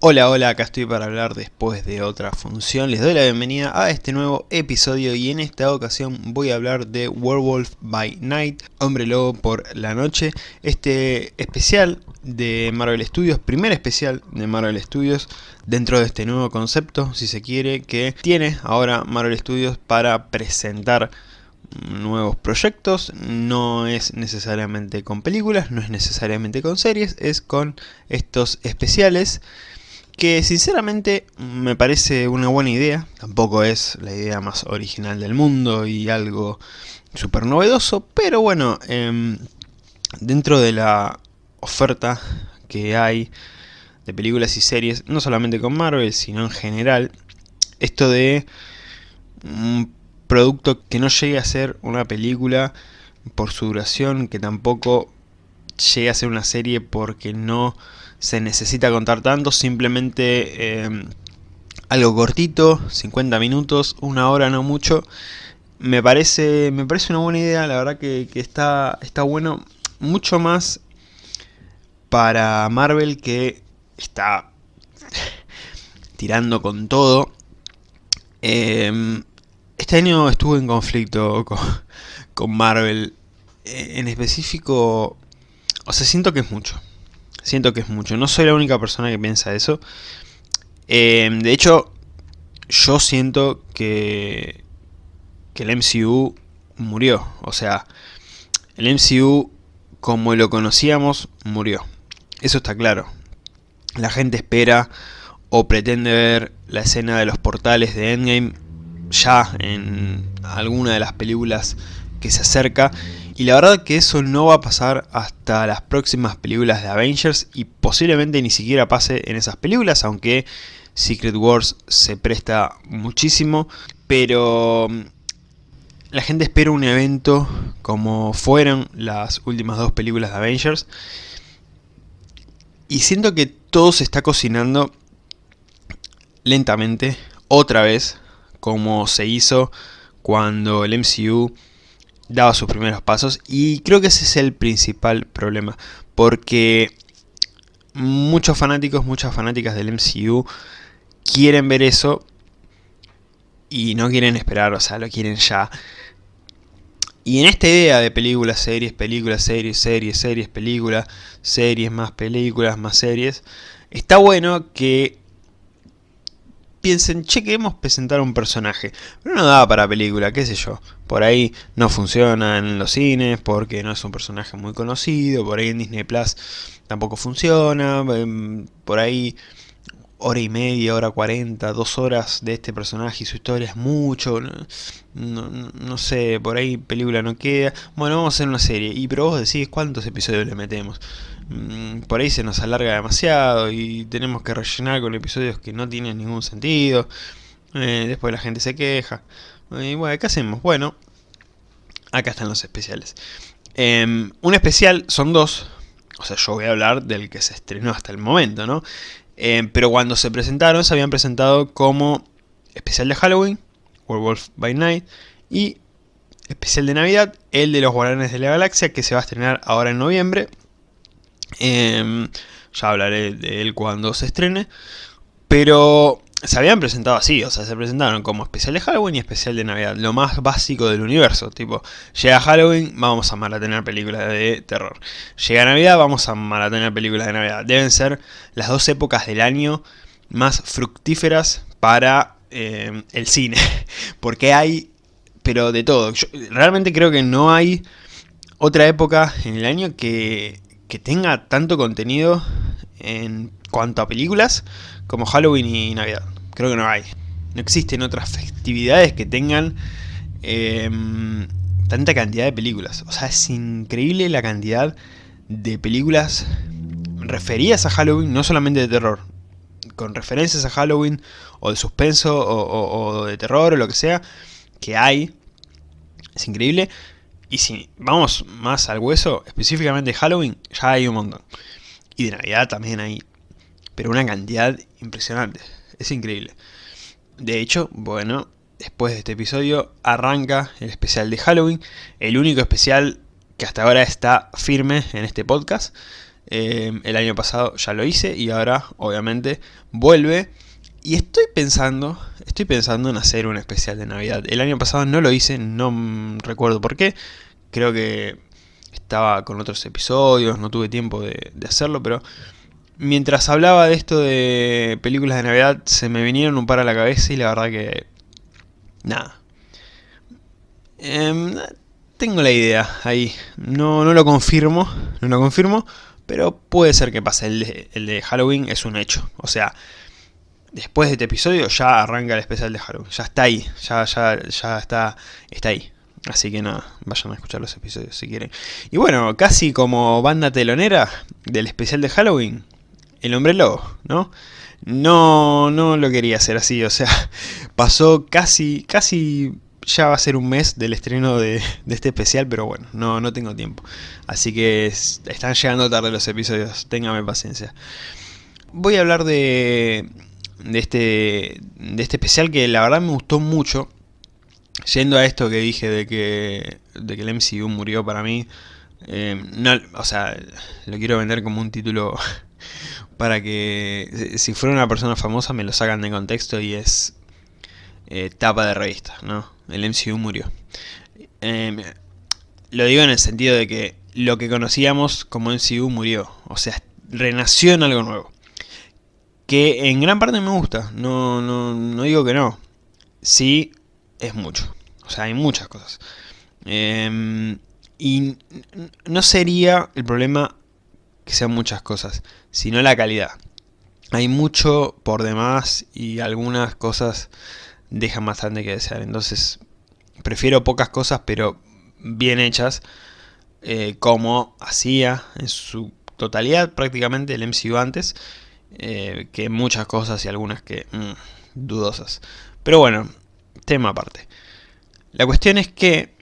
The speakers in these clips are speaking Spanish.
Hola, hola, acá estoy para hablar después de otra función. Les doy la bienvenida a este nuevo episodio y en esta ocasión voy a hablar de Werewolf by Night, Hombre Lobo por la Noche. Este especial de Marvel Studios, primer especial de Marvel Studios dentro de este nuevo concepto, si se quiere, que tiene ahora Marvel Studios para presentar nuevos proyectos, no es necesariamente con películas, no es necesariamente con series, es con estos especiales que sinceramente me parece una buena idea, tampoco es la idea más original del mundo y algo súper novedoso, pero bueno, em, dentro de la oferta que hay de películas y series, no solamente con Marvel, sino en general, esto de un producto que no llegue a ser una película por su duración, que tampoco llegue a ser una serie porque no se necesita contar tanto, simplemente eh, algo cortito, 50 minutos, una hora no mucho. Me parece, me parece una buena idea, la verdad que, está, está bueno, mucho más para Marvel que está tirando con todo. Em, este año estuve en conflicto con, con Marvel, en específico, o sea, siento que es mucho. Siento que es mucho. No soy la única persona que piensa eso. Em, de hecho, yo siento que, que el MCU murió. O sea, el MCU como lo conocíamos murió. Eso está claro. La gente espera o pretende ver la escena de los portales de Endgame ya en alguna de las películas que se acerca y la verdad que eso no va a pasar hasta las próximas películas de Avengers y posiblemente ni siquiera pase en esas películas, aunque Secret Wars se presta muchísimo. Pero mm, la gente espera un evento como fueron las últimas dos películas de Avengers. Y siento que todo se está cocinando lentamente, otra vez, como se hizo cuando el MCU daba sus primeros pasos y creo que ese es el principal problema porque muchos fanáticos, muchas fanáticas del MCU quieren ver eso y no quieren esperar, o sea, lo quieren ya. Y en esta idea de películas, series, películas, series, series, series, películas, series, más películas, más series, está bueno que piensen, che, queremos presentar un personaje, pero no da para película, qué sé yo. Por ahí no funciona en los cines porque no es un personaje muy conocido, por ahí en Disney Plus tampoco funciona, em, por ahí hora y media, hora cuarenta, dos horas de este personaje y su historia es mucho, no, sé, por ahí película no queda, bueno, vamos a hacer una serie, y pero vos decís cuántos episodios le metemos, mm, por ahí se nos alarga demasiado y tenemos que rellenar con episodios que no tienen ningún sentido, eh, después la gente se queja, y bueno, ¿qué hacemos? Bueno, acá están los especiales. Em, un especial son dos, o sea, yo voy a hablar del que se estrenó hasta el momento, ¿no? Eh, pero cuando se presentaron, se habían presentado como especial de Halloween, Werewolf by Night, y especial de Navidad, el de los Guardianes de la Galaxia, que se va a estrenar ahora en noviembre. Em, ya hablaré de él cuando se estrene. Pero se habían presentado así, o sea, se presentaron como especial de Halloween y especial de Navidad, lo más básico del universo, tipo, llega Halloween, vamos a maratonear películas de terror, llega Navidad, vamos a maratonear películas de Navidad, deben ser las dos épocas del año más fructíferas para eh, el cine, porque hay, pero de todo, Yo realmente creo que no hay otra época en el año que, que tenga tanto contenido en cuanto a películas como Halloween y Navidad. Creo que no hay. No existen otras festividades que tengan em, tanta cantidad de películas. O sea, es increíble la cantidad de películas referidas a Halloween, no solamente de terror, con referencias a Halloween, o de suspenso, o, de terror, o lo que sea, que hay. Es increíble. Y si vamos más al hueso, específicamente Halloween, ya hay un montón. Y de Navidad también hay pero una cantidad impresionante. Es increíble. De hecho, bueno, después de este episodio arranca el especial de Halloween, el único especial que hasta ahora está firme en este podcast. Eh, el año pasado ya lo hice y ahora, obviamente, vuelve. Y estoy pensando, estoy pensando en hacer un especial de Navidad. El año pasado no lo hice, no recuerdo por qué. Creo que estaba con otros episodios, no tuve tiempo de, hacerlo, pero mientras hablaba de esto de películas de Navidad, se me vinieron un par a la cabeza y la verdad que... Nada. Em, tengo la idea ahí. No, no lo confirmo, no lo confirmo, pero puede ser que pase. El de, el de Halloween es un hecho. O sea, después de este episodio ya arranca el especial de Halloween. Ya está ahí, ya, ya, ya está, está ahí. Así que nada, vayan a escuchar los episodios si quieren. Y bueno, casi como banda telonera del especial de Halloween, el hombre lobo, ¿no? No, no lo quería hacer así, o sea, pasó casi, casi ya va a ser un mes del estreno de, este especial, pero bueno, no, no tengo tiempo. Así que están llegando tarde los episodios, téngame paciencia. Voy a hablar de, de, este, de este especial que la verdad me gustó mucho. Yendo a esto que dije de que, de que el MCU murió para mí, eh, no, o sea, lo quiero vender como un título para que si fuera una persona famosa me lo sacan de contexto y es eh, tapa de revista, ¿no? El MCU murió. Em, lo digo en el sentido de que lo que conocíamos como MCU murió, o sea, renació en algo nuevo. Que en gran parte me gusta, no, no, no digo que no. Sí, es mucho. O sea, hay muchas cosas. Em, y no sería el problema que sean muchas cosas, sino la calidad. Hay mucho por demás y algunas cosas dejan bastante que desear. Entonces, prefiero pocas cosas, pero bien hechas, eh, como hacía en su totalidad prácticamente el MCU antes, eh, que muchas cosas y algunas que mm, dudosas. Pero bueno, tema aparte. La cuestión es que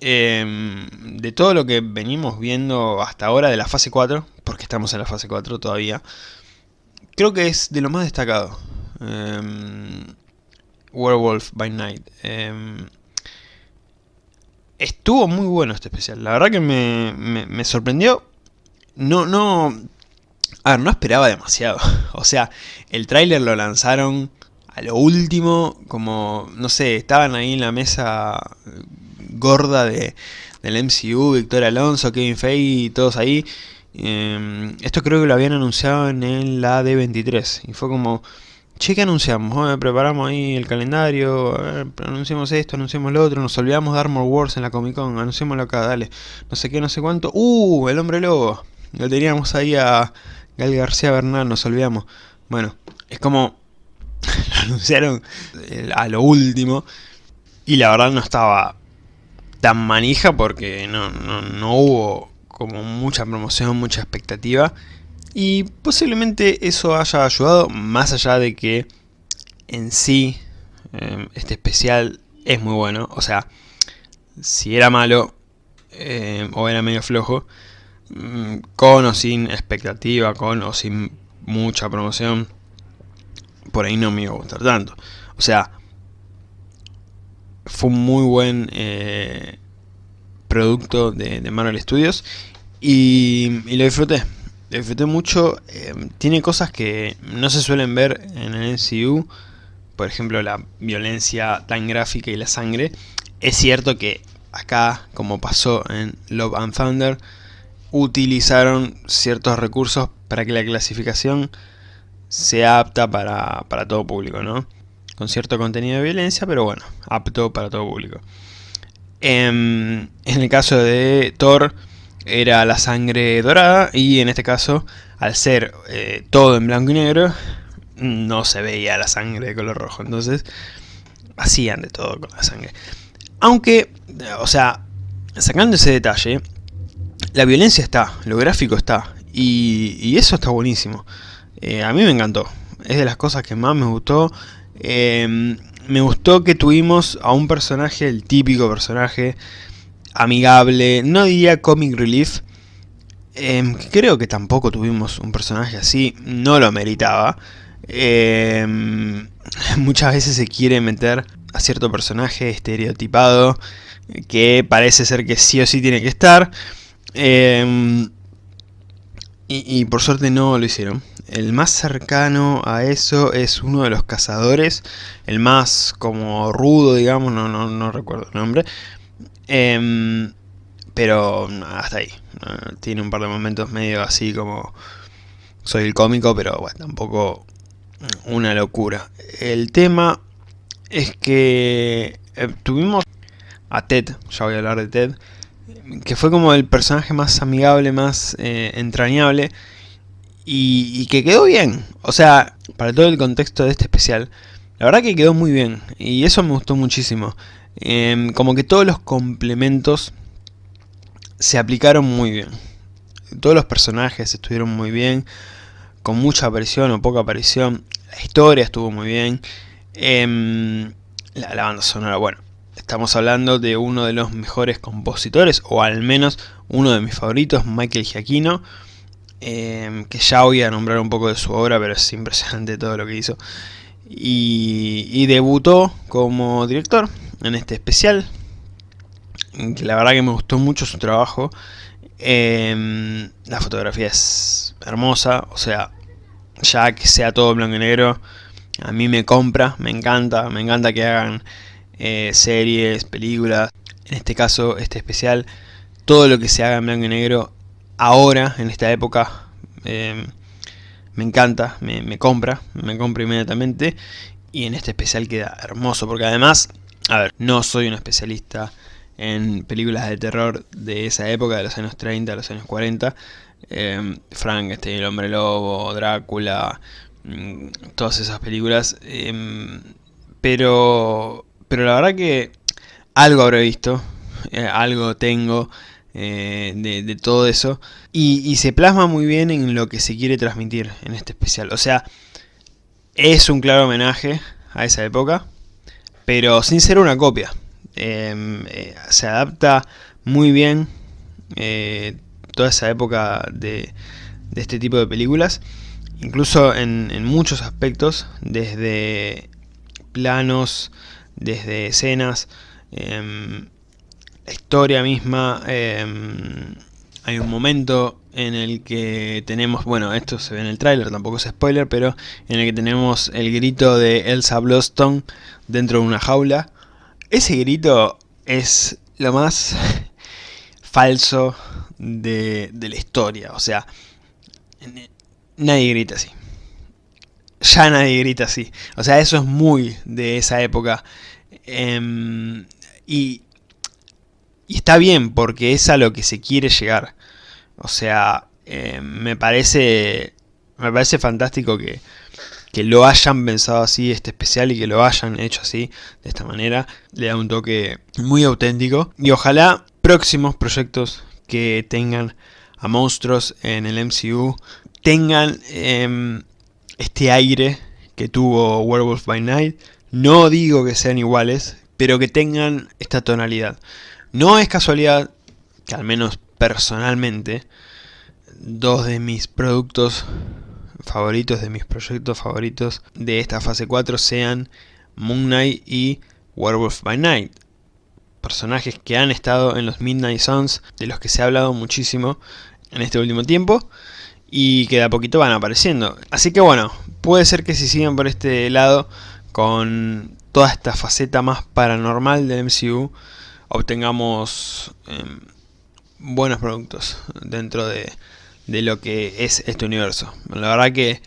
em, de todo lo que venimos viendo hasta ahora de la fase 4, porque estamos en la fase 4 todavía, creo que es de lo más destacado. Em, Werewolf by Night. Em, estuvo muy bueno este especial. La verdad que me, me sorprendió. No, no... A ver, no esperaba demasiado. O sea, el tráiler lo lanzaron a lo último, como, no sé, estaban ahí en la mesa gorda de, del MCU, Victor Alonso, Kevin Feige, todos ahí. Em, esto creo que lo habían anunciado en la D23 y fue como, che, ¿qué anunciamos? preparamos ahí el calendario, anunciamos esto, anunciamos lo otro, nos olvidamos de Armor Wars en la Comic Con, anunciémoslo acá, dale, no sé qué, no sé cuánto. ¡Uh! El Hombre Lobo. Lo teníamos ahí a Gal García Bernal, nos olvidamos. Bueno, es como lo anunciaron eh, a lo último y la verdad no estaba tan manija porque no, no, hubo como mucha promoción, mucha expectativa y posiblemente eso haya ayudado más allá de que en sí eh, este especial es muy bueno, o sea, si era malo eh, o era medio flojo, mm, con o sin expectativa, con o sin mucha promoción, por ahí no me iba a gustar tanto. O sea, fue un muy buen eh, producto de, Marvel Studios y, lo disfruté. Lo disfruté mucho. Eh, tiene cosas que no se suelen ver en el MCU. Por ejemplo, la violencia tan gráfica y la sangre. Es cierto que acá, como pasó en Love and Thunder, utilizaron ciertos recursos para que la clasificación sea apta para, todo público, ¿no? Con cierto contenido de violencia, pero bueno, apto para todo público. Em, en, el caso de Thor, era la sangre dorada, y en este caso, al ser eh, todo en blanco y negro, no se veía la sangre de color rojo. Entonces, hacían de todo con la sangre. Aunque, o sea, sacando ese detalle, la violencia está, lo gráfico está, y, eso está buenísimo. Eh, a mí me encantó. Es de las cosas que más me gustó. Em, me gustó que tuvimos a un personaje, el típico personaje amigable, no diría comic relief. Em, creo que tampoco tuvimos un personaje así, no lo meritaba. Em, muchas veces se quiere meter a cierto personaje estereotipado que parece ser que sí o sí tiene que estar. Y, por suerte no lo hicieron. El más cercano a eso es uno de los cazadores, el más como rudo, digamos, no, no, no recuerdo el nombre. Em, pero hasta ahí. Tiene un par de momentos medio así como... Soy el cómico, pero bueno, tampoco una locura. El tema es que eh, tuvimos a Ted, ya voy a hablar de Ted, que fue como el personaje más amigable, más eh, entrañable y, que quedó bien. O sea, para todo el contexto de este especial, la verdad que quedó muy bien y eso me gustó muchísimo. Em, como que todos los complementos se aplicaron muy bien. Todos los personajes estuvieron muy bien, con mucha aparición o poca aparición. La historia estuvo muy bien. Em, la, la banda sonora, bueno, Estamos hablando de uno de los mejores compositores, o al menos uno de mis favoritos, Michael Giacchino, em, que ya voy a nombrar un poco de su obra, pero es impresionante todo lo que hizo. Y, debutó como director en este especial, la verdad que me gustó mucho su trabajo. Em, la fotografía es hermosa, o sea, ya que sea todo blanco y negro, a mí me compra, me encanta, me encanta que hagan eh, series, películas, en este caso, este especial, todo lo que se haga en blanco y negro ahora, en esta época, eh, me encanta, me, compra, me compra inmediatamente y en este especial queda hermoso porque además, a ver, no soy un especialista en películas de terror de esa época, de los años 30, de los años 40, eh, Frankenstein, El Hombre Lobo, Drácula, mm, todas esas películas, pero pero la verdad que algo habré visto, eh, algo tengo eh, de, todo eso. Y, se plasma muy bien en lo que se quiere transmitir en este especial. O sea, es un claro homenaje a esa época, pero sin ser una copia. Em, eh, se adapta muy bien toda esa época de, este tipo de películas. Incluso en muchos aspectos, desde planos desde escenas, em, la historia misma, em, hay un momento en el que tenemos, bueno, esto se ve en el tráiler, tampoco es spoiler, pero en el que tenemos el grito de Elsa Bloston dentro de una jaula. Ese grito es lo más falso de, de la historia, o sea, nadie grita así ya nadie grita así. O sea, eso es muy de esa época. Em, y, está bien, porque es a lo que se quiere llegar. O sea, em, me parece me parece fantástico que, que lo hayan pensado así, este especial, y que lo hayan hecho así, de esta manera. Le da un toque muy auténtico. Y ojalá próximos proyectos que tengan a monstruos en el MCU tengan eh, este aire que tuvo Werewolf by Night. No digo que sean iguales, pero que tengan esta tonalidad. No es casualidad que al menos personalmente, dos de mis productos favoritos, de mis proyectos favoritos de esta fase 4 sean Moon Knight y Werewolf by Night. Personajes que han estado en los Midnight Suns, de los que se ha hablado muchísimo en este último tiempo y que de a poquito van apareciendo. Así que bueno, puede ser que si siguen por este lado con toda esta faceta más paranormal del MCU obtengamos em, buenos productos dentro de, de, lo que es este universo. La verdad que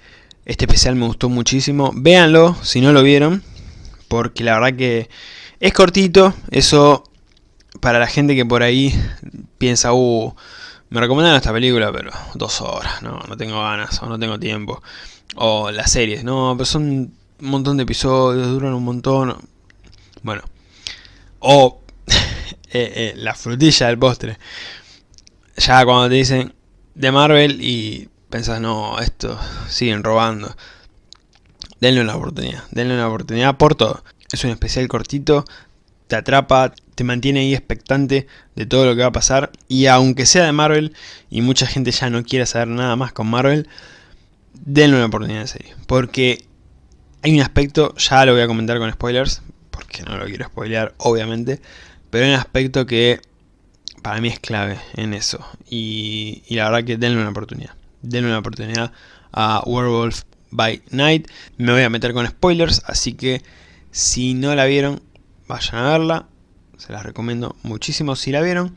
este especial me gustó muchísimo. Véanlo si no lo vieron, porque la verdad que es cortito. Eso para la gente que por ahí piensa, uh, me recomendan esta película, pero dos horas, no, no tengo ganas o no tengo tiempo. O las series, no, pero son un montón de episodios, duran un montón. Bueno. O eh, eh, la frutilla del postre. Ya cuando te dicen de Marvel y pensás, no, esto siguen robando. Denle una oportunidad, denle una oportunidad por todo. Es un especial cortito, te atrapa, te mantiene ahí expectante de todo lo que va a pasar. Y aunque sea de Marvel y mucha gente ya no quiera saber nada más con Marvel, denle una oportunidad de serie. Porque hay un aspecto, ya lo voy a comentar con spoilers, porque no lo quiero spoilear obviamente, pero hay un aspecto que para mí es clave en eso. Y, y la verdad que denle una oportunidad. denle una oportunidad a Werewolf by Night. Me voy a meter con spoilers, así que si no la vieron, vayan a verla. Se las recomiendo muchísimo si la vieron.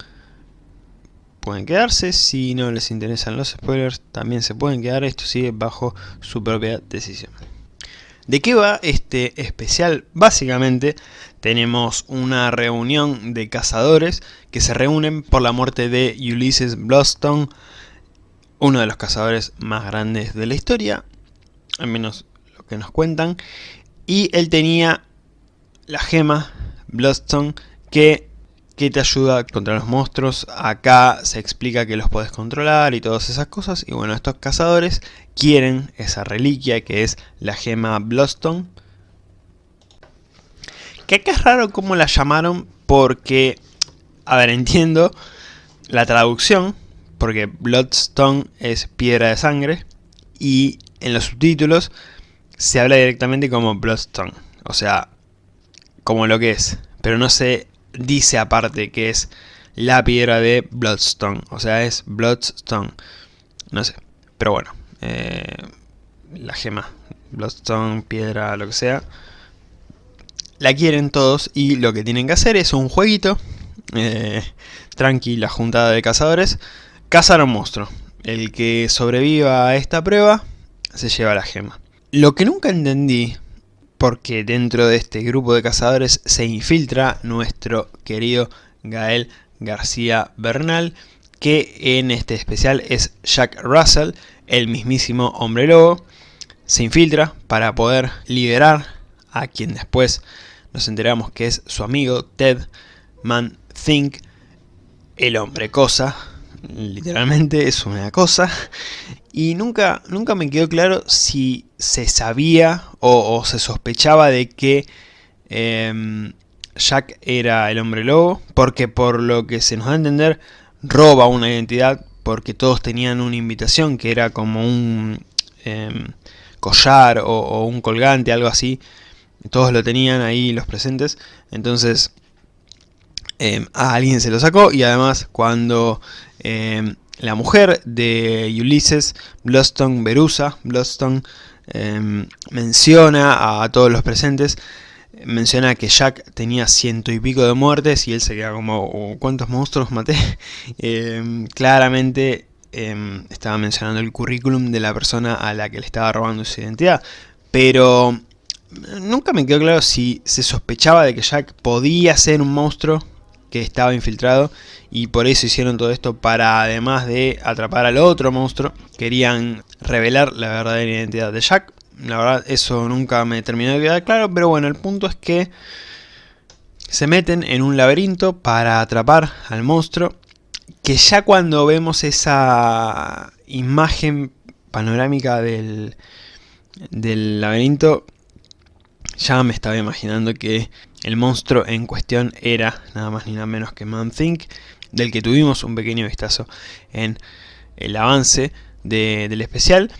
Pueden quedarse, si no les interesan los spoilers, también se pueden quedar. Esto sigue bajo su propia decisión. ¿De qué va este especial? Básicamente tenemos una reunión de cazadores que se reúnen por la muerte de Ulysses Bloodstone, uno de los cazadores más grandes de la historia, al menos lo que nos cuentan, y él tenía la gema Bloodstone que, que te ayuda contra los monstruos, acá se explica que los puedes controlar y todas esas cosas, y bueno, estos cazadores quieren esa reliquia que es la gema Bloodstone, que acá es raro cómo la llamaron porque, a ver, entiendo la traducción, porque Bloodstone es piedra de sangre, y en los subtítulos se habla directamente como Bloodstone, o sea, como lo que es, pero no se dice aparte que es la piedra de Bloodstone, o sea, es Bloodstone, no sé, pero bueno, eh, la gema, Bloodstone, piedra, lo que sea, la quieren todos y lo que tienen que hacer es un jueguito, eh, tranqui, la juntada de cazadores, cazar a un monstruo. El que sobreviva a esta prueba se lleva la gema. Lo que nunca entendí, porque dentro de este grupo de cazadores se infiltra nuestro querido Gael García Bernal, que en este especial es Jack Russell, el mismísimo hombre lobo, se infiltra para poder liberar a quien después nos enteramos que es su amigo Ted Man Think, el hombre cosa, literalmente es una cosa, y nunca, nunca me quedó claro si se sabía o, se sospechaba de que em, Jack era el hombre lobo, porque por lo que se nos da a entender, roba una identidad porque todos tenían una invitación que era como un em, collar o, un colgante, algo así. Todos lo tenían ahí los presentes. Entonces em, a alguien se lo sacó y además cuando la mujer de Ulysses, Bloodstone Berusa, Bloodstone, menciona a todos los presentes menciona que Jack tenía ciento y pico de muertes y él se queda como, oh, ¿cuántos monstruos maté? Em, claramente em, estaba mencionando el currículum de la persona a la que le estaba robando su identidad, pero nunca me quedó claro si se sospechaba de que Jack podía ser un monstruo que estaba infiltrado y por eso hicieron todo esto para además de atrapar al otro monstruo, querían revelar la verdadera identidad de Jack. La verdad, eso nunca me terminó de quedar claro, pero bueno, el punto es que se meten en un laberinto para atrapar al monstruo, que ya cuando vemos esa imagen panorámica del, del laberinto, ya me estaba imaginando que el monstruo en cuestión era nada más ni nada menos que Man Think, del que tuvimos un pequeño vistazo en el avance del especial.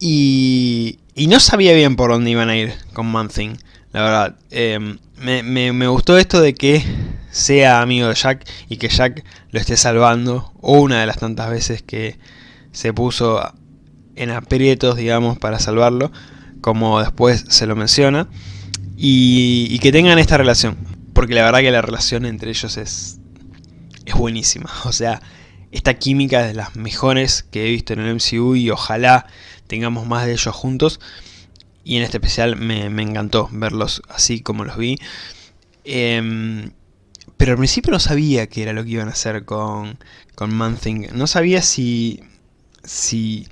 Y, y no sabía bien por dónde iban a ir con Man Thing, la verdad. Em, me, gustó esto de que sea amigo de Jack y que Jack lo esté salvando. Una de las tantas veces que se puso en aprietos, digamos, para salvarlo. Como después se lo menciona. Y, y que tengan esta relación. Porque la verdad que la relación entre ellos es, es buenísima. O sea, esta química es de las mejores que he visto en el MCU y ojalá tengamos más de ellos juntos. Y en este especial me, encantó verlos así como los vi. Em, pero al principio no sabía qué era lo que iban a hacer con, con Man-Thing. No sabía si, si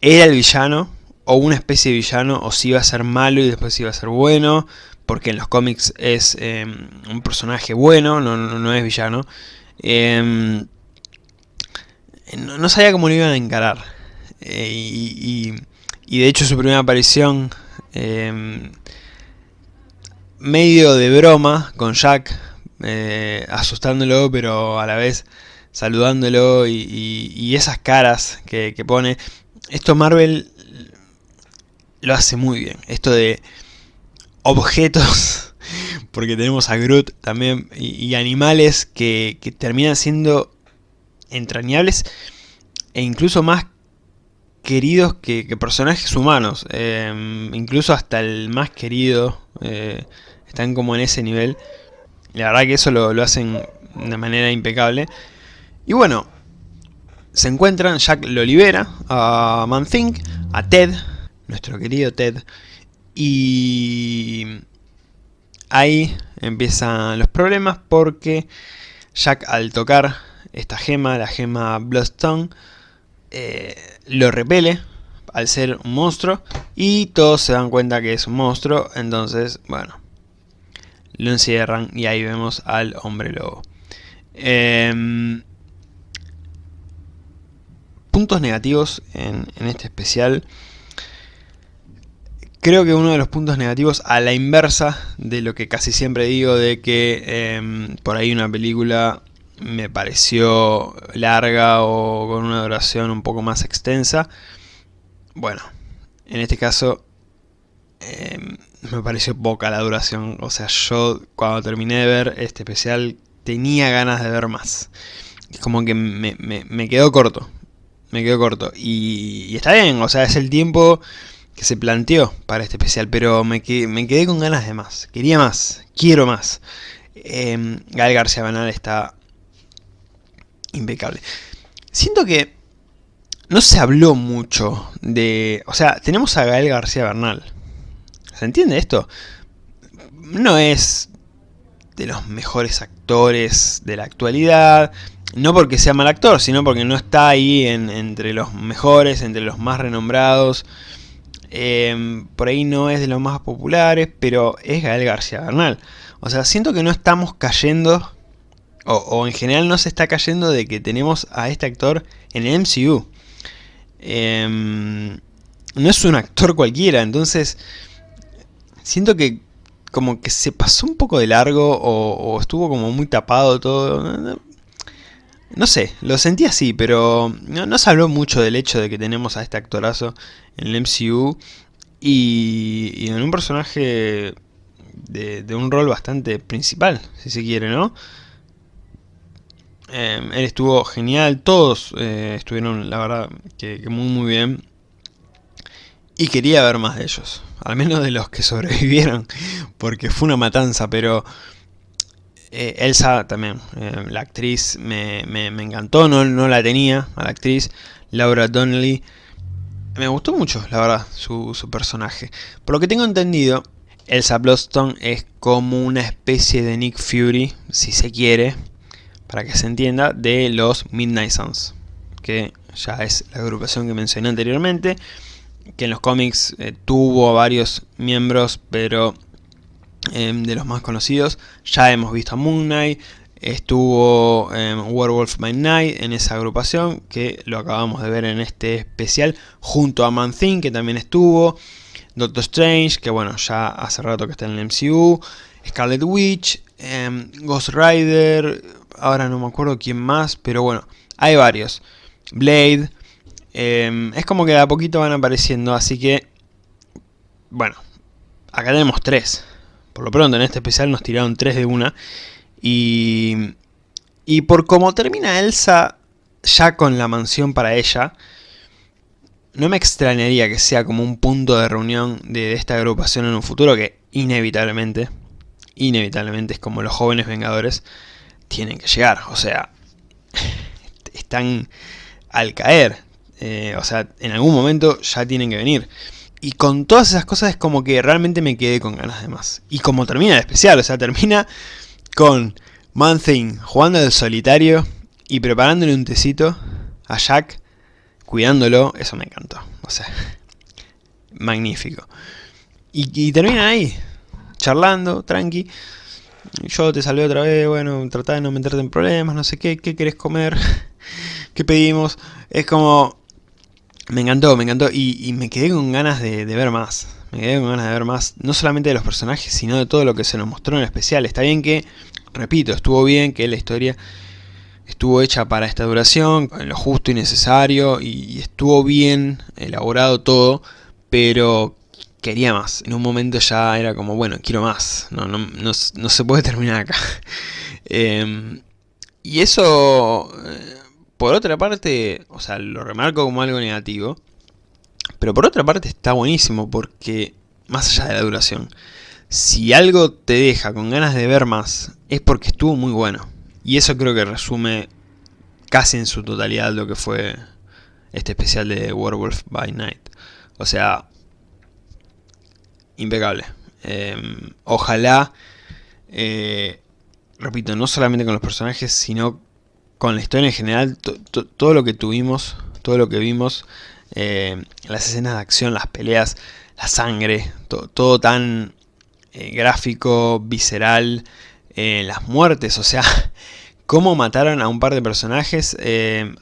era el villano o una especie de villano o si iba a ser malo y después iba a ser bueno. Porque en los cómics es em, un personaje bueno, no, no, es villano. Em, no, sabía cómo lo iban a encarar. Eh, y, de hecho su primera aparición, em, medio de broma con Jack, eh, asustándolo pero a la vez saludándolo y, esas caras que, pone. Esto Marvel lo hace muy bien. Esto de objetos, porque tenemos a Groot también, y, animales que, que terminan siendo entrañables e incluso más queridos que, personajes humanos. Em, incluso hasta el más querido eh, están como en ese nivel. La verdad que eso lo, lo hacen de manera impecable. Y bueno, se encuentran, Jack lo libera a Man-Thing, a Ted, nuestro querido Ted, y ahí empiezan los problemas porque Jack al tocar esta gema, la gema Bloodstone, eh, lo repele al ser un monstruo y todos se dan cuenta que es un monstruo, entonces, bueno, lo encierran y ahí vemos al hombre lobo. Em, puntos negativos en, este especial. Creo que uno de los puntos negativos a la inversa de lo que casi siempre digo de que em, por ahí una película me pareció larga o con una duración un poco más extensa. Bueno, en este caso em, me pareció poca la duración. O sea, yo cuando terminé de ver este especial tenía ganas de ver más. Es como que me, quedó corto me quedo corto. Y, está bien, o sea, es el tiempo que se planteó para este especial, pero me, me quedé con ganas de más. Quería más, quiero más. Eh, Gael García Bernal está impecable. Siento que no se habló mucho de... O sea, tenemos a Gael García Bernal. ¿Se entiende esto? No es de los mejores actores de la actualidad, no porque sea mal actor, sino porque no está ahí entre los mejores, entre los más renombrados. Em, por ahí no es de los más populares, pero es Gael García Bernal. O sea, siento que no estamos cayendo, o, en general no se está cayendo de que tenemos a este actor en el MCU. Em, no es un actor cualquiera, entonces siento que como que se pasó un poco de largo o, o estuvo como muy tapado todo. No sé, lo sentí así, pero no, se habló mucho del hecho de que tenemos a este actorazo en el MCU y, en un personaje de, un rol bastante principal, si se quiere, ¿no? Em, él estuvo genial, todos eh, estuvieron, la verdad, que, muy muy bien. Y quería ver más de ellos, al menos de los que sobrevivieron, porque fue una matanza, pero eh, Elsa también, eh, la actriz me, encantó, no, no, la tenía a la actriz, Laura Donnelly. Me gustó mucho, la verdad, su, personaje. Por lo que tengo entendido, Elsa Bloodstone es como una especie de Nick Fury, si se quiere, para que se entienda, de los Midnight Suns, que ya es la agrupación que mencioné anteriormente, que en los cómics eh, tuvo varios miembros, pero Em, de los más conocidos. Ya hemos visto a Moon Knight, estuvo eh, Werewolf by Night en esa agrupación, que lo acabamos de ver en este especial, junto a Man Thing, que también estuvo, Doctor Strange, que bueno, ya hace rato que está en el MCU, Scarlet Witch, em, Ghost Rider, ahora no me acuerdo quién más, pero bueno, hay varios. Blade, es como que de a poquito van apareciendo, así que, bueno, acá tenemos tres. Por lo pronto en este especial nos tiraron 3 de una. Y, y por como termina Elsa ya con la mansión para ella, no me extrañaría que sea como un punto de reunión de esta agrupación en un futuro que inevitablemente, inevitablemente es como los jóvenes vengadores tienen que llegar. O sea, están al caer. Eh, o sea, en algún momento ya tienen que venir. Y con todas esas cosas es como que realmente me quedé con ganas de más. Y como termina el especial, o sea, termina con Man Thing jugando al solitario y preparándole un tecito a Jack, cuidándolo, eso me encantó. O sea, magnífico. Y, termina ahí, charlando, tranqui. Yo te salvé otra vez, bueno, tratá de no meterte en problemas, no sé qué, qué querés comer, qué pedimos. Es como, me encantó, me encantó y, me quedé con ganas de, ver más. Me quedé con ganas de ver más, no solamente de los personajes, sino de todo lo que se nos mostró en especial. Está bien que, repito, estuvo bien que la historia estuvo hecha para esta duración, en lo justo y necesario, y, estuvo bien elaborado todo, pero quería más. En un momento ya era como, bueno, quiero más, no, no, no, se puede terminar acá. Em, y eso... Eh, por otra parte, o sea, lo remarco como algo negativo, Pero por otra parte está buenísimo porque, más allá de la duración, si algo te deja con ganas de ver más, es porque estuvo muy bueno. Y eso creo que resume casi en su totalidad lo que fue este especial de Werewolf by Night. O sea, impecable. Em, ojalá, eh, repito, no solamente con los personajes, sino con la historia en general, todo lo que tuvimos, todo lo que vimos, eh, las escenas de acción, las peleas, la sangre, todo tan eh, gráfico, visceral, las muertes, o sea, cómo mataron a un par de personajes,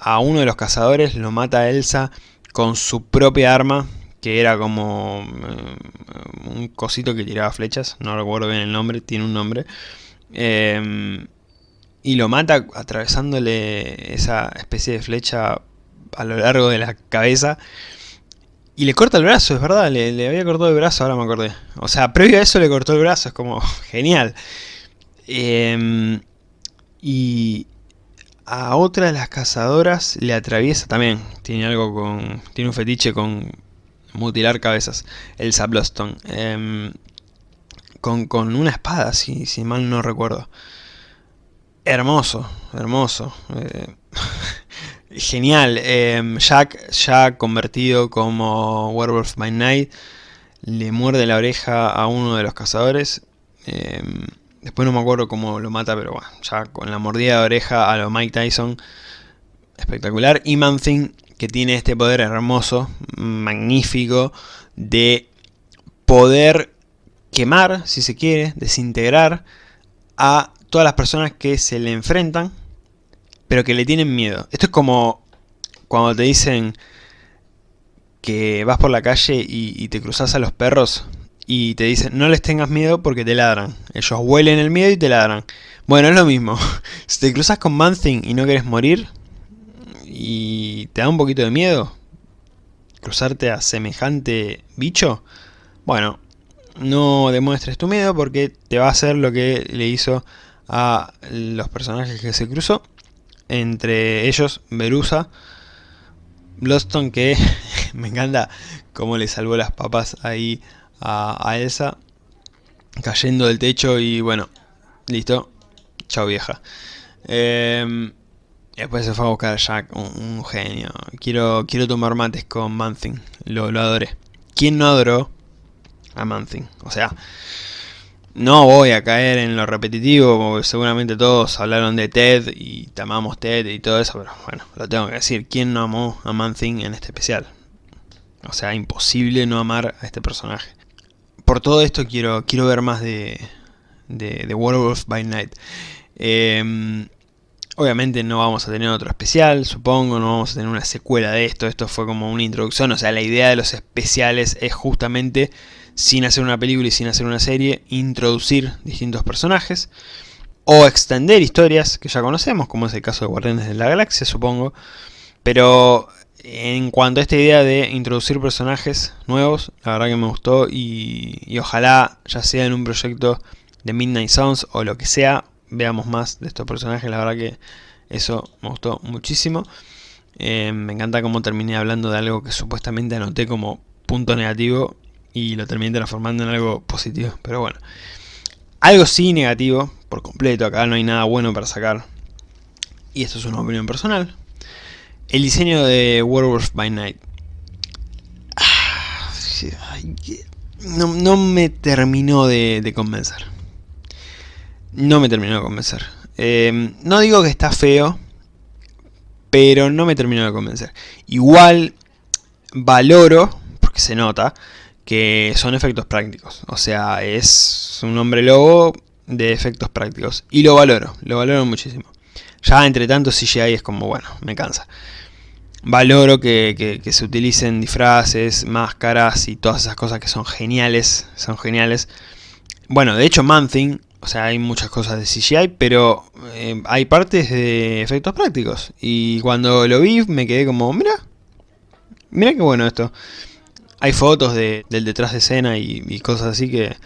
a uno de los cazadores lo mata Elsa con su propia arma, que era como eh, un cosito que tiraba flechas, no recuerdo bien el nombre, tiene un nombre. Em, y lo mata atravesándole esa especie de flecha a lo largo de la cabeza. Y le corta el brazo, es verdad, le, había cortado el brazo, ahora me acordé. O sea, previo a eso le cortó el brazo, es como genial. Em, y a otra de las cazadoras le atraviesa también. Tiene algo con. Tiene un fetiche con mutilar cabezas, el Zabloston. Em, con, con, una espada, si, si, mal no recuerdo. Hermoso, hermoso. Eh, genial. Em, Jack, ya convertido como Werewolf by Night, le muerde la oreja a uno de los cazadores. Em, después no me acuerdo cómo lo mata, pero bueno, ya con la mordida de oreja a lo Mike Tyson. Espectacular. Y Manthing que tiene este poder hermoso, magnífico, de poder quemar, si se quiere, desintegrar a todas las personas que se le enfrentan, pero que le tienen miedo. Esto es como cuando te dicen que vas por la calle y, te cruzas a los perros y te dicen no les tengas miedo porque te ladran. Ellos huelen el miedo y te ladran. Bueno, es lo mismo. si te cruzas con Manthing y no quieres morir, y te da un poquito de miedo cruzarte a semejante bicho, bueno, no demuestres tu miedo porque te va a hacer lo que le hizo a los personajes que se cruzó, entre ellos Berusa, Bloodstone que me encanta cómo le salvó las papas ahí a, Elsa, cayendo del techo y bueno, listo, chao vieja. Eh, Después se fue a buscar a Jack, un, genio. Quiero, quiero tomar mates con Manthing, lo, lo adoré. ¿Quién no adoró a Manthing? O sea, no voy a caer en lo repetitivo, porque seguramente todos hablaron de Ted y amamos Ted y todo eso, pero bueno, lo tengo que decir. ¿Quién no amó a Manthing en este especial? O sea, imposible no amar a este personaje. Por todo esto quiero, quiero ver más de, de, de Werewolf by Night. Eh, Obviamente no vamos a tener otro especial, supongo, no vamos a tener una secuela de esto, esto fue como una introducción, o sea, la idea de los especiales es justamente, sin hacer una película y sin hacer una serie, introducir distintos personajes, o extender historias que ya conocemos, como es el caso de Guardianes de la Galaxia, supongo, pero en cuanto a esta idea de introducir personajes nuevos, la verdad que me gustó y, y ojalá ya sea en un proyecto de Midnight Sounds o lo que sea, veamos más de estos personajes, la verdad que eso me gustó muchísimo. Eh, me encanta cómo terminé hablando de algo que supuestamente anoté como punto negativo y lo terminé transformando en algo positivo, pero bueno. Algo sí negativo, por completo, acá no hay nada bueno para sacar. Y esto es una opinión personal. El diseño de Werewolf by Night. Ah, no, me terminó de convencer no me terminó de convencer. Em, no digo que está feo, pero no me terminó de convencer. Igual valoro, porque se nota, que son efectos prácticos. O sea, es un hombre lobo de efectos prácticos. Y lo valoro, lo valoro muchísimo. Ya entre tanto CGI es como, bueno, me cansa. Valoro que, que se utilicen disfraces, máscaras y todas esas cosas que son geniales. Son geniales. Bueno, de hecho Manthing o sea, hay muchas cosas de CGI, pero eh, hay partes de efectos prácticos. Y cuando lo vi me quedé como, mira, mira qué bueno esto. Hay fotos de, del detrás de escena y, cosas así que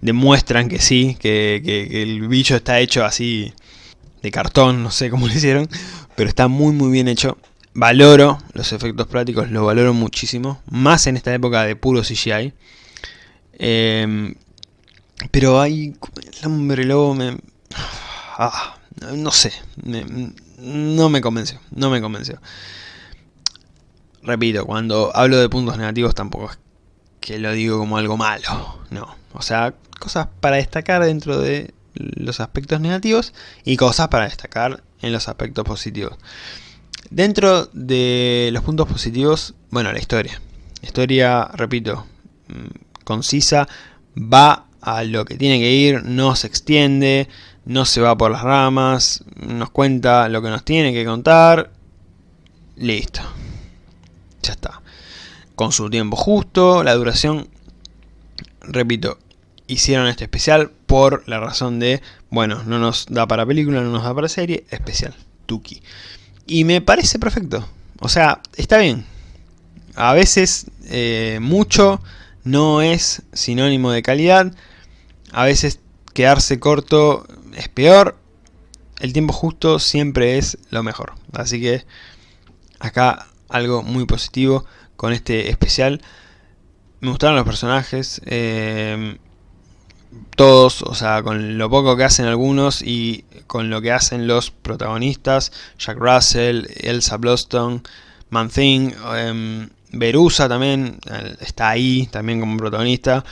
demuestran que sí, que, el bicho está hecho así de cartón, no sé cómo lo hicieron, pero está muy muy bien hecho. valoro los efectos prácticos, los valoro muchísimo, más en esta época de puro CGI. Em, pero hay... El hombre lobo me... Ah, no sé, no me convenció, no me convenció. Repito, cuando hablo de puntos negativos tampoco es que lo digo como algo malo, no. O sea, cosas para destacar dentro de los aspectos negativos y cosas para destacar en los aspectos positivos. Dentro de los puntos positivos, bueno, la historia. Historia, repito, mm, concisa, va a lo que tiene que ir, no se extiende, no se va por las ramas, nos cuenta lo que nos tiene que contar, listo. Ya está. Con su tiempo justo, la duración, repito, hicieron este especial por la razón de, bueno, no nos da para película, no nos da para serie, especial, Tuki. Y me parece perfecto. O sea, está bien. A veces eh, mucho no es sinónimo de calidad. A veces quedarse corto es peor. El tiempo justo siempre es lo mejor. Así que acá algo muy positivo con este especial. Me gustaron los personajes. Eh, todos, o sea, con lo poco que hacen algunos y con lo que hacen los protagonistas, Jack Russell, Elsa Bloston, Man Thing, em, Verusa también está ahí, también como protagonista.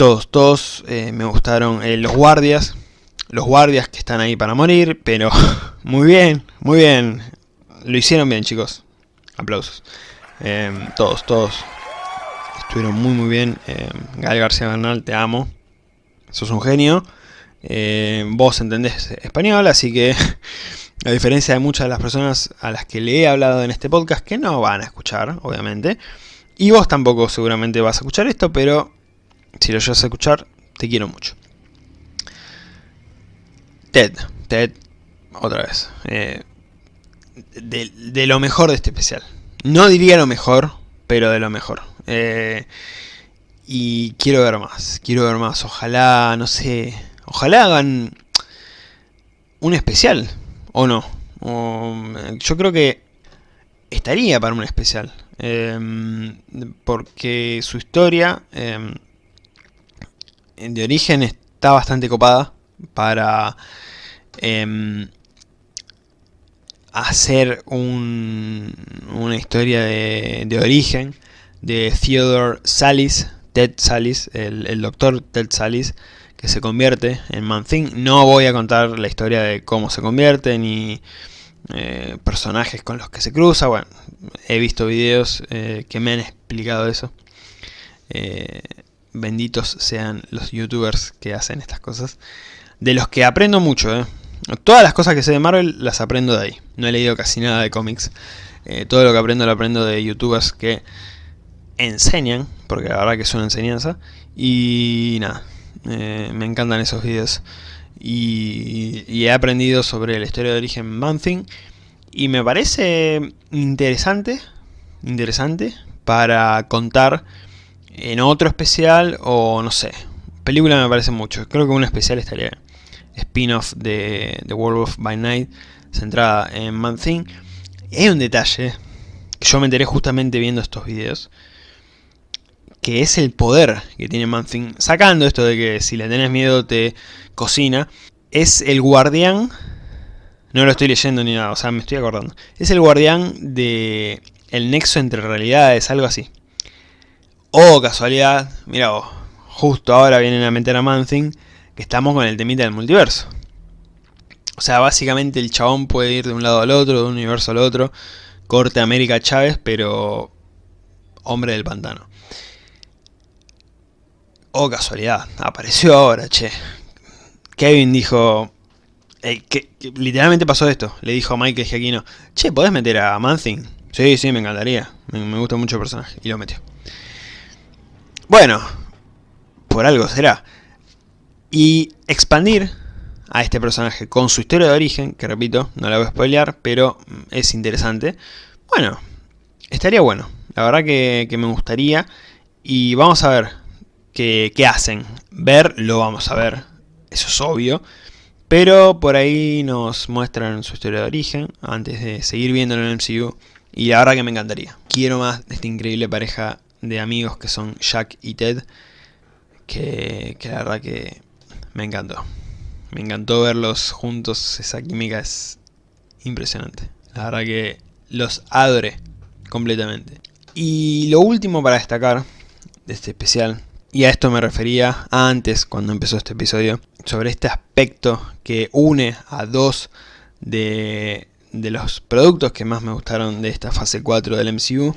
Todos, todos eh, me gustaron. Eh, los guardias, los guardias que están ahí para morir, pero muy bien, muy bien. Lo hicieron bien, chicos. Aplausos. Em, todos, todos. Estuvieron muy, muy bien. Em, Gal García Bernal, te amo sos un genio, eh, vos entendés español, así que a diferencia de muchas de las personas a las que le he hablado en este podcast, que no van a escuchar, obviamente, y vos tampoco seguramente vas a escuchar esto, pero si lo llegas a escuchar, te quiero mucho. Ted, Ted, otra vez, eh, de, lo mejor de este especial. No diría lo mejor, pero de lo mejor. Eh, y quiero ver más, quiero ver más. Ojalá, no sé, ojalá hagan un especial, o no. yo creo que estaría para un especial. Em, porque su historia de origen está bastante copada para em, hacer un, una historia de, de origen de Theodore Salis Ted Salis, el, doctor Ted Salis, que se convierte en Man Thing. No voy a contar la historia de cómo se convierte, ni eh, personajes con los que se cruza. Bueno, he visto videos eh, que me han explicado eso. Eh, benditos sean los youtubers que hacen estas cosas. De los que aprendo mucho, Todas las cosas que sé de Marvel las aprendo de ahí. No he leído casi nada de cómics. todo lo que aprendo lo aprendo de youtubers que enseñan, porque la verdad que es una enseñanza, y nada, eh, me encantan esos vídeos. Y, he aprendido sobre la historia de origen Manthing, y me parece interesante, interesante, para contar en otro especial, o no sé, película me parece mucho, creo que un especial estaría spin-off de The World of by Night, centrada en Man-Thing. Hay un detalle que yo me enteré justamente viendo estos videos, que es el poder que tiene Manthing, sacando esto de que si le tenés miedo te cocina, es el guardián, no lo estoy leyendo ni nada, o sea, me estoy acordando, es el guardián de el nexo entre realidades, algo así. Oh, casualidad, mira vos, justo ahora vienen a meter a Manthing, que estamos con el temita del multiverso. O sea, básicamente el chabón puede ir de un lado al otro, de un universo al otro, corte América Chávez, pero hombre del pantano. Oh, casualidad, apareció ahora, che. Kevin dijo... que, literalmente pasó esto. Le dijo a Michael Giacchino, che, ¿podés meter a Manthing? Sí, sí, me encantaría. Me, gusta mucho el personaje. Y lo metió. Bueno, por algo será. Y expandir a este personaje con su historia de origen, que repito, no la voy a spoilear, pero es interesante. Bueno, estaría bueno. La verdad que, me gustaría. Y vamos a ver, que, hacen. Ver, lo vamos a ver, eso es obvio. Pero por ahí nos muestran su historia de origen, antes de seguir viéndolo en el MCU, y la verdad que me encantaría. Quiero más de esta increíble pareja de amigos que son Jack y Ted, que, que la verdad que me encantó. Me encantó verlos juntos, esa química es impresionante. La verdad que los adoré completamente. Y lo último para destacar de este especial, y a esto me refería antes cuando empezó este episodio, sobre este aspecto que une a dos de, de los productos que más me gustaron de esta fase 4 del MCU,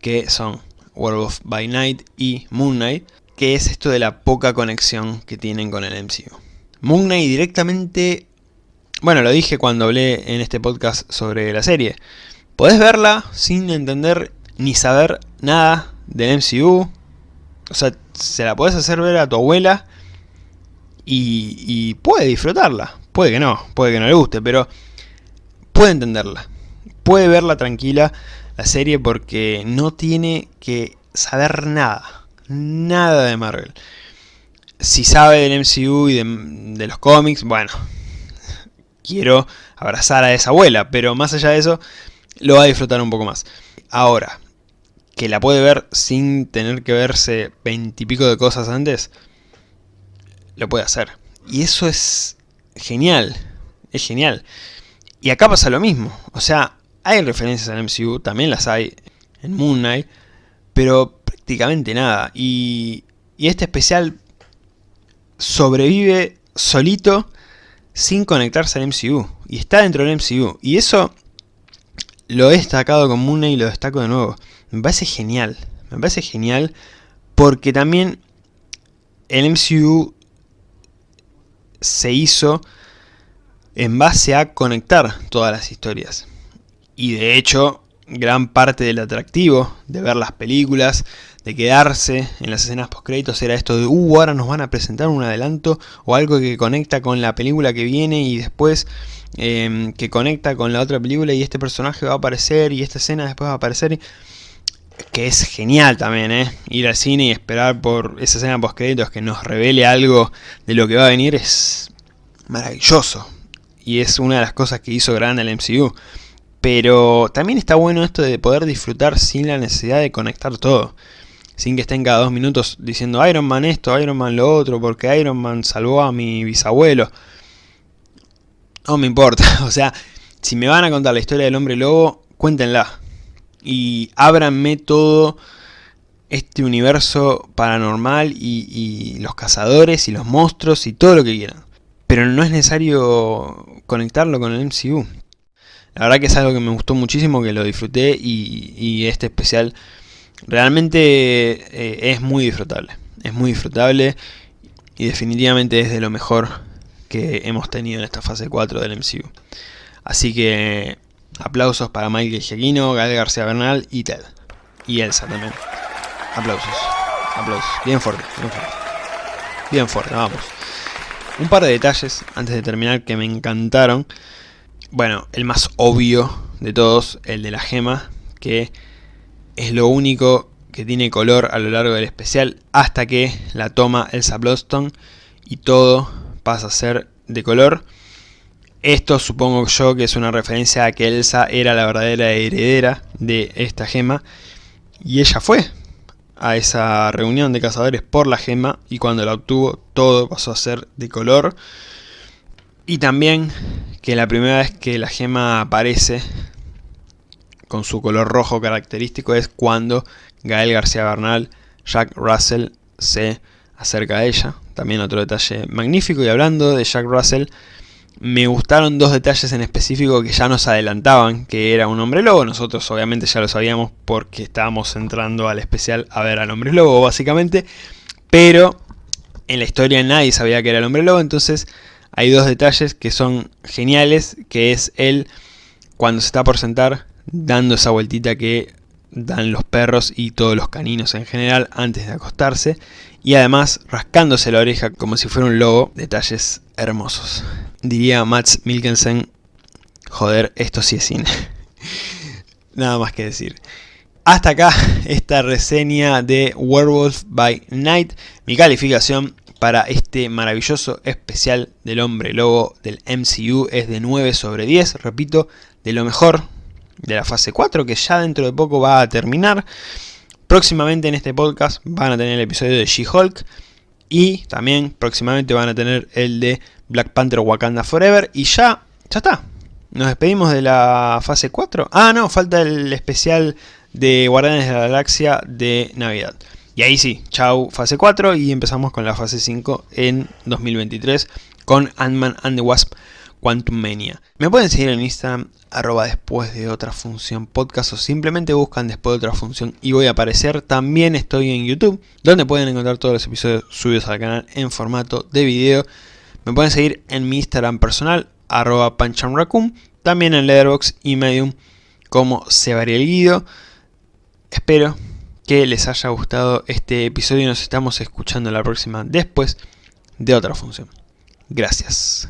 que son Werewolf by Night y Moon Knight, que es esto de la poca conexión que tienen con el MCU. Moon Knight directamente, bueno lo dije cuando hablé en este podcast sobre la serie, podés verla sin entender ni saber nada del MCU, o sea, se la podés hacer ver a tu abuela y, y puede disfrutarla, puede que no, puede que no le guste, pero puede entenderla, puede verla tranquila la serie porque no tiene que saber nada, nada de Marvel. Si sabe del MCU y de, los cómics, bueno, quiero abrazar a esa abuela, pero más allá de eso, lo va a disfrutar un poco más. Ahora, que la puede ver sin tener que verse veintipico de cosas antes, lo puede hacer. Y eso es genial, es genial. Y acá pasa lo mismo, o sea, hay referencias al MCU, también las hay en Moon Knight, pero prácticamente nada. Y, y este especial sobrevive solito sin conectarse al MCU. Y está dentro del MCU. Y eso lo he destacado con Moon Knight y lo destaco de nuevo. Me parece genial. Me parece genial porque también el MCU se hizo en base a conectar todas las historias. Y de hecho, gran parte del atractivo de ver las películas, de quedarse en las escenas post créditos era esto de, uh, ahora nos van a presentar un adelanto o algo que conecta con la película que viene y después em, que conecta con la otra película y este personaje va a aparecer y esta escena después va a aparecer. Que es genial también, ¿eh? Ir al cine y esperar por esa escena post créditos que nos revele algo de lo que va a venir es maravilloso. Y es una de las cosas que hizo grande el MCU. Pero también está bueno esto de poder disfrutar sin la necesidad de conectar todo. Sin que estén cada dos minutos diciendo Iron Man esto, Iron Man lo otro, porque Iron Man salvó a mi bisabuelo. No me importa, o sea, si me van a contar la historia del hombre lobo, cuéntenla. Y ábranme todo este universo paranormal y, y los cazadores y los monstruos y todo lo que quieran. Pero no es necesario conectarlo con el MCU. La verdad que es algo que me gustó muchísimo, que lo disfruté y, este especial realmente eh, es muy disfrutable. Es muy disfrutable y definitivamente es de lo mejor que hemos tenido en esta fase 4 del MCU. Así que aplausos para Michael Giacchino, Gael García Bernal y Ted. Y Elsa también. Aplausos. Aplausos. Bien fuerte, bien fuerte. Bien fuerte, vamos. Un par de detalles antes de terminar que me encantaron. Bueno, el más obvio de todos, el de la gema, que es lo único que tiene color a lo largo del especial hasta que la toma Elsa Bloodstone y todo pasa a ser de color. Esto supongo yo que es una referencia a que Elsa era la verdadera heredera de esta gema y ella fue a esa reunión de cazadores por la gema y cuando la obtuvo todo pasó a ser de color. Y también que la primera vez que la gema aparece con su color rojo característico es cuando Gael García Bernal, Jack Russell, se acerca a ella. También otro detalle magnífico. Y hablando de Jack Russell, me gustaron dos detalles en específico que ya nos adelantaban que era un hombre lobo. Nosotros obviamente ya lo sabíamos porque estábamos entrando al especial a ver al hombre lobo básicamente. Pero en la historia nadie sabía que era el hombre lobo, entonces hay dos detalles que son geniales, que es él cuando se está por sentar dando esa vueltita que dan los perros y todos los caninos en general antes de acostarse y además rascándose la oreja como si fuera un lobo, detalles hermosos. Diría Mats Milkensen, joder, esto sí es cine. Nada más que decir. Hasta acá esta reseña de Werewolf by Night. Mi calificación para este maravilloso especial del hombre lobo del MCU es de 9 sobre 10, repito, de lo mejor de la fase 4 que ya dentro de poco va a terminar. Próximamente en este podcast van a tener el episodio de She-Hulk y también próximamente van a tener el de Black Panther Wakanda Forever y ya, ya está. Nos despedimos de la fase 4. Ah, no, falta el especial de Guardianes de la Galaxia de Navidad. Y ahí sí, chau fase 4 y empezamos con la fase 5 en 2023 con Ant-Man and the Wasp Quantum Mania. Me pueden seguir en Instagram, arroba después de otra función podcast o simplemente buscan después de otra función y voy a aparecer. También estoy en YouTube, donde pueden encontrar todos los episodios subidos al canal en formato de video. Me pueden seguir en mi Instagram personal, arroba panchamraccoon, también en Letterboxd y Medium como el Guido. Espero que les haya gustado este episodio y nos estamos escuchando la próxima después de otra función. Gracias.